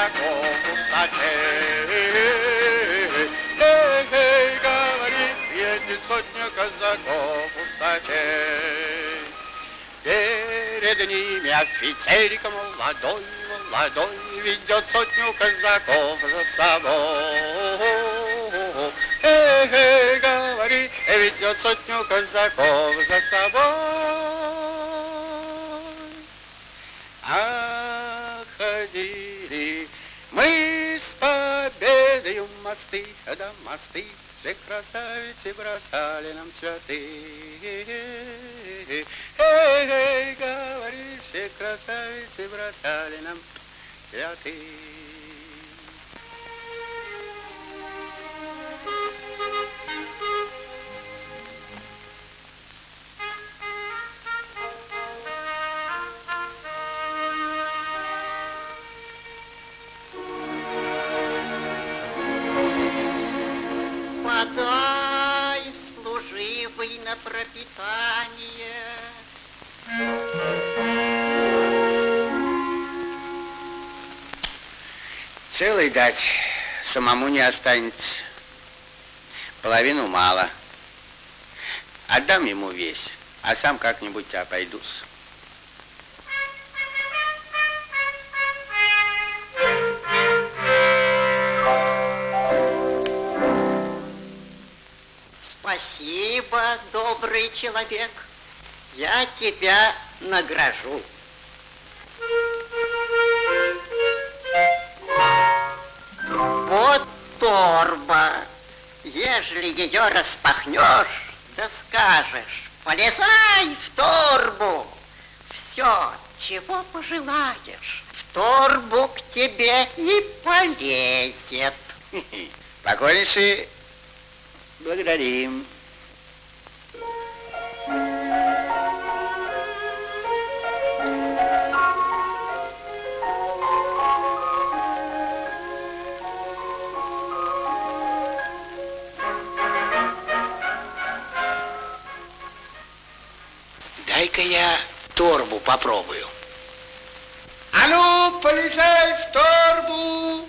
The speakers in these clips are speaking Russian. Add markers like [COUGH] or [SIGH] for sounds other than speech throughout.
казаков усачей. Эй, эй, говорит, едет сотня казаков усачей. Перед ними офицерик молодой, молодой, ведет сотню казаков за собой. Эй, эй, говорит, ведет сотню казаков за собой. Мосты, да мосты, все красавицы бросали нам цветы. Эй, эй, говори, все красавицы бросали нам цветы. Пропитание. Целый дать самому не останется. Половину мало. Отдам ему весь, а сам как-нибудь обойдусь. Спасибо, добрый человек. Я тебя награжу. Вот торба. Ежели ее распахнешь, да скажешь, полезай в торбу. Все, чего пожелаешь, в торбу к тебе и полезет. Покорнейший, благодарим. Дай-ка я торбу попробую. А ну, полезай в торбу!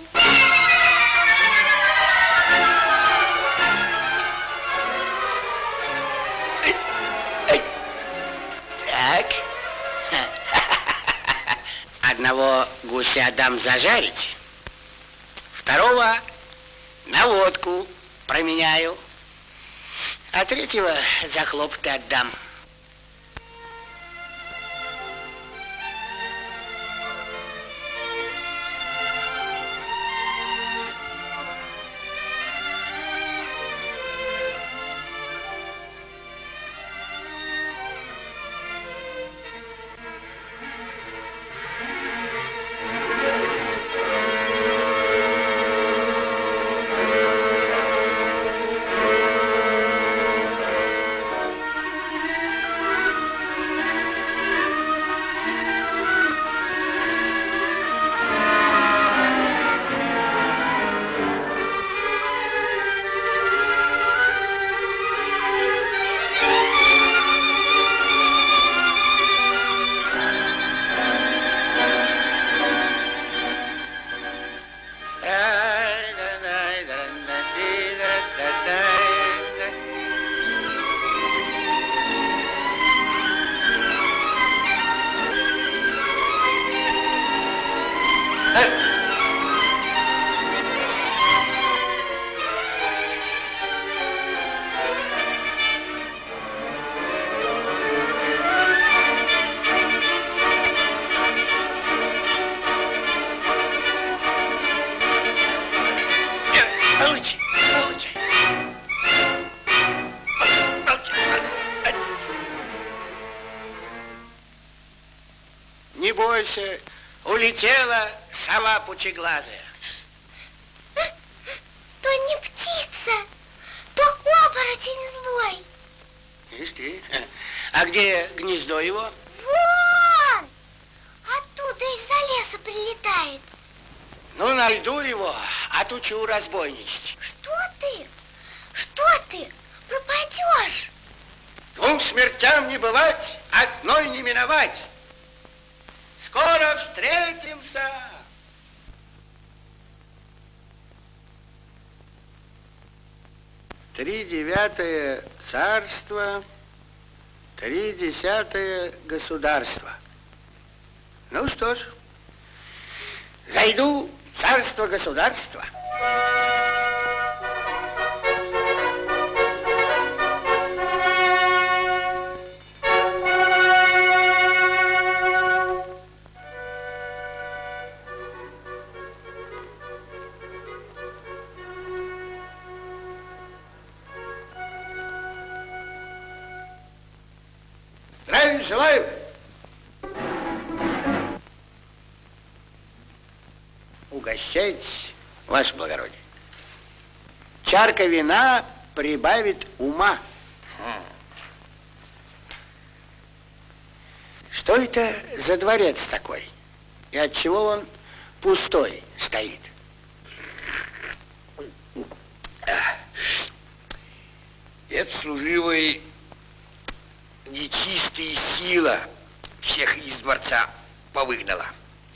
Так. [LAUGHS] Одного гуся дам зажарить, второго на водку променяю, а третьего за хлопоты отдам. Сова пучеглазая. То не птица, то оборотень злой. Ишь ты. А где гнездо его? Вон! Оттуда из-за леса прилетает. Ну, найду его, отучу разбойничать. Что ты? Что ты? Пропадешь. Двум смертям не бывать, одной не миновать. Три девятое царство, три десятое государство. Ну что ж, зайду в царство-государство. Здравия Угощайтесь, ваше благородие. Чарка вина прибавит ума. Что это за дворец такой? И от чего он пустой стоит? Это служивый нечистая сила всех из дворца повыгнала.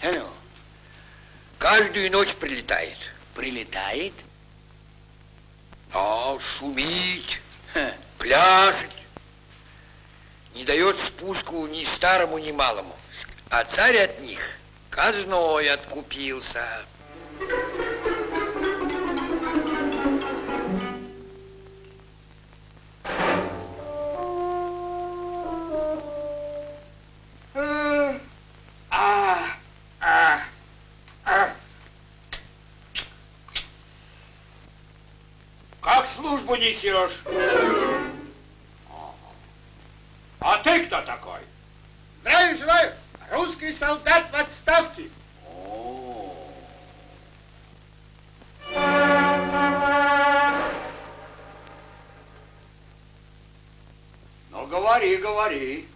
А ну, Каждую ночь прилетает. прилетает? А шумить, Ха, пляшет. Не дает спуску ни старому, ни малому. А царь от них казной откупился. Несешь? А ты кто такой? Здравия желаю! Русский солдат в отставке. Ну, говори, говори.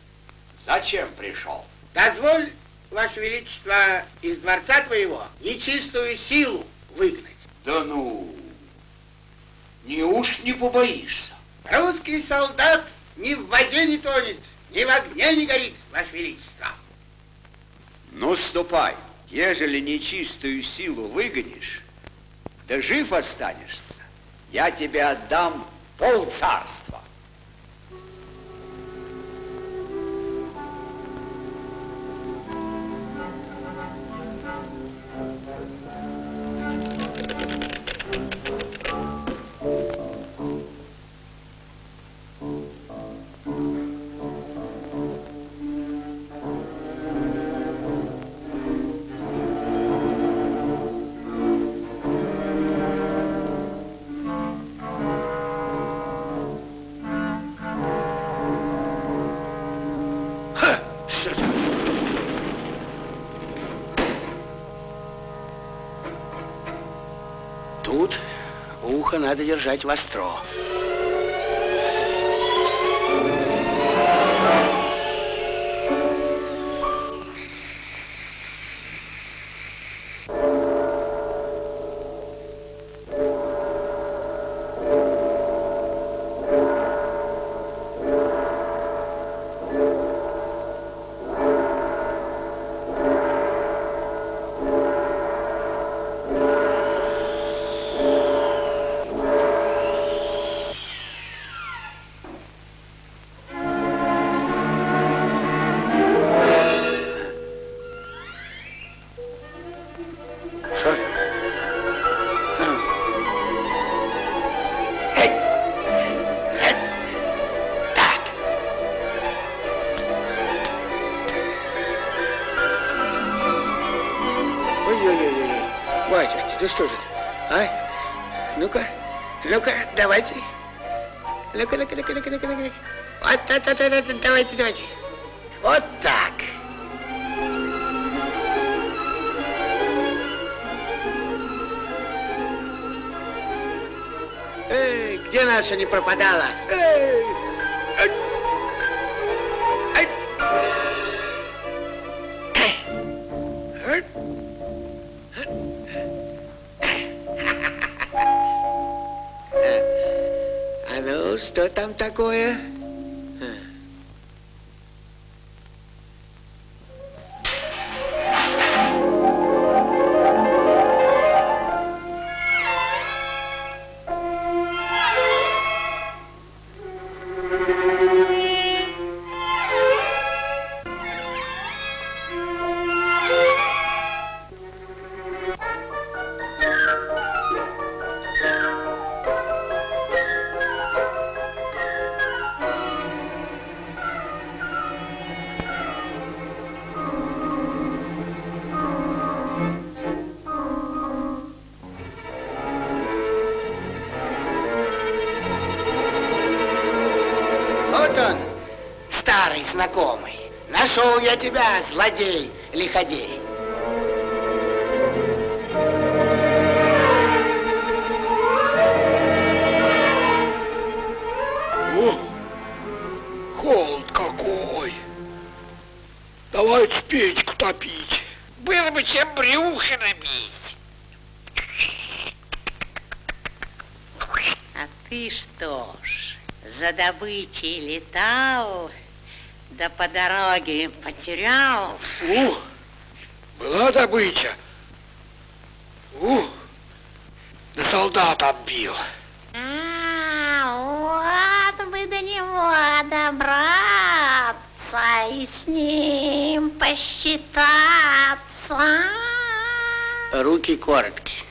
Зачем пришел? Дозволь, Ваше Величество, из дворца твоего нечистую силу выгнать. Да ну, неуж не побоишься? Русский солдат ни в воде не тонет, ни в огне не горит, Ваше Величество. Ну, ступай. Ежели нечистую силу выгонишь, да жив останешься, я тебе отдам пол надо держать востро. Батюшки, да что же это? А? Ну-ка, ну-ка, давайте. Ну-ка, ну-ка, ну-ка, ну-ка, ну-ка, ну-ка. Вот, вот, вот, вот, вот, давайте, давайте. Вот так. Эй, где наша не пропадала? Эй! Что там такое? Знакомый. Нашел я тебя, злодей, лиходей. О, холод какой. Давайте печку топить. Было бы чем брюхо набить. А ты что ж, за добычей летал, да по дороге потерял? У, была добыча. У, да солдат отбил. А, вот бы до него добраться и с ним посчитаться. Руки короткие.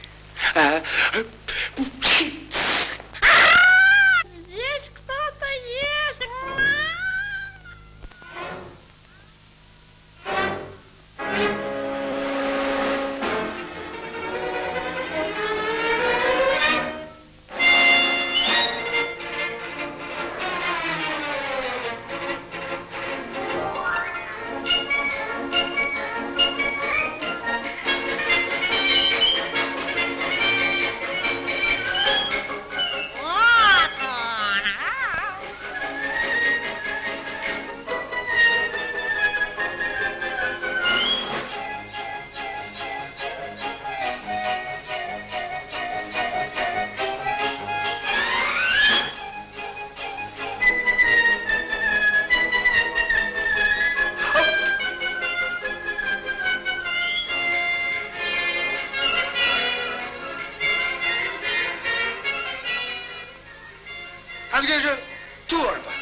Торба?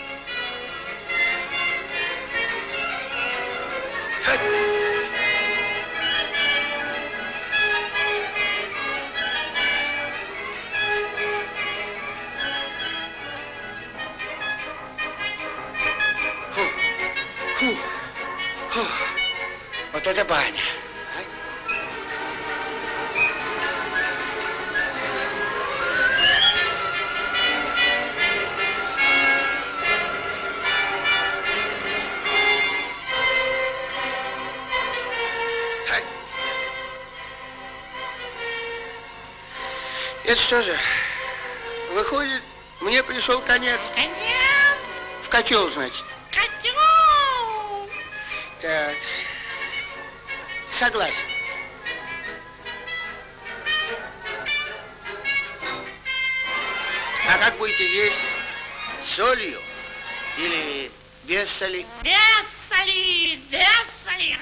Это что же? Выходит, мне пришел конец. Конец. В котел, значит. Котел. Так. Согласен. А как будете есть? С солью или без соли? Без соли, без соли.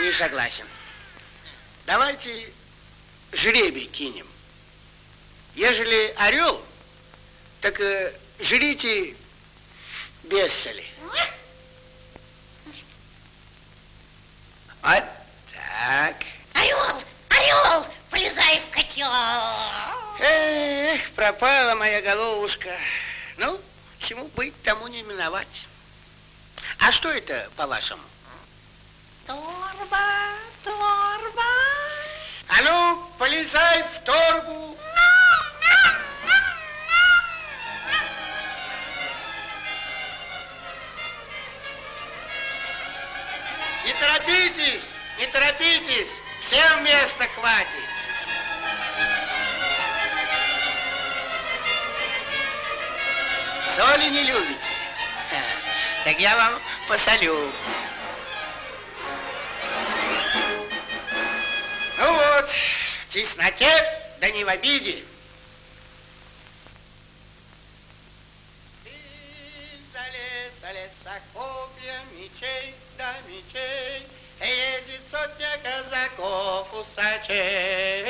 Не согласен. Давайте жребий кинем. Ежели орел, так э, жрите без соли. Вот так. Орел, орел, полезай в котел. Эх, пропала моя головушка. Ну, чему быть, тому не миновать. А что это, по-вашему? Торба, торба. А ну, полезай в торбу. Не торопитесь, не торопитесь, всем места хватит. Соли не любите? Так я вам посолю. Ну вот, в тесноте, да не в обиде. Мечей, да мечей, Едет сотня казаков усачей.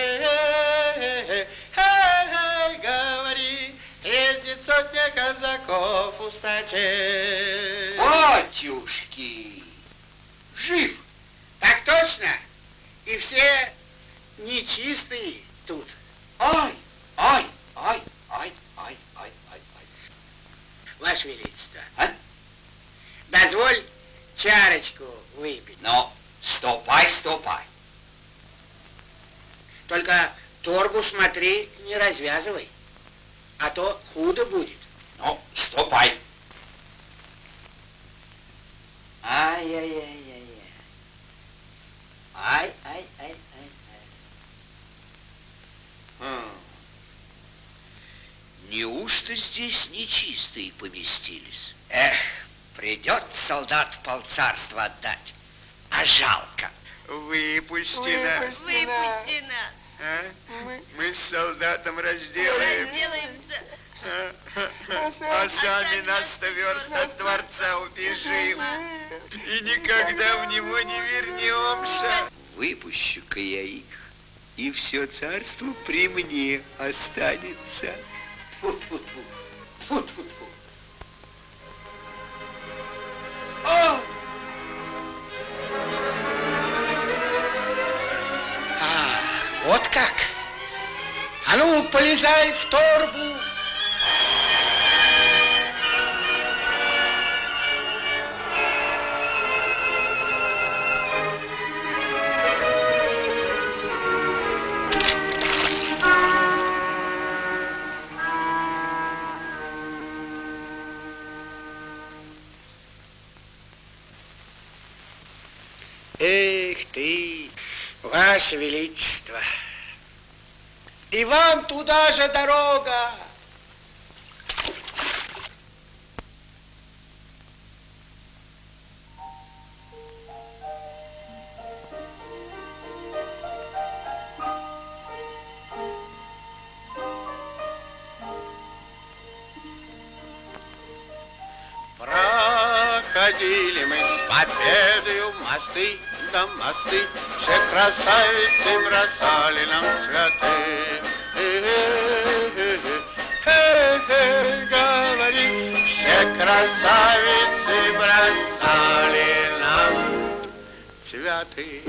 Эй, говори, едет сотня казаков усачей. Батюшки, жив. Так точно. И все нечистые тут. Ай, чарочку выпить. Ну, ступай, ступай. Только торбу смотри, не развязывай, а то худо будет. Ну, ступай. Ай-яй-яй-яй-яй. Ай-ай-ай-ай-ай. Хм. Неужто здесь нечистые поместились? Эх, придет солдат полцарства отдать, а жалко. Выпусти нас. Выпусти нас. а? Мы с солдатом разделаем. Разделаемся. А сами на сто верст от дворца убежим. И никогда в него не вернемся. Выпущу-ка я их, и все царство при мне останется. Фу-фу-фу. Фу-фу-фу. О! Полезай в торбу. Эх ты, Ваше Величество, и вам туда же дорога. Проходили мы с победою мосты, да мосты, все красавицы бросали нам цветы. Э-э-э-э, Говори, все красавицы бросали нам цветы.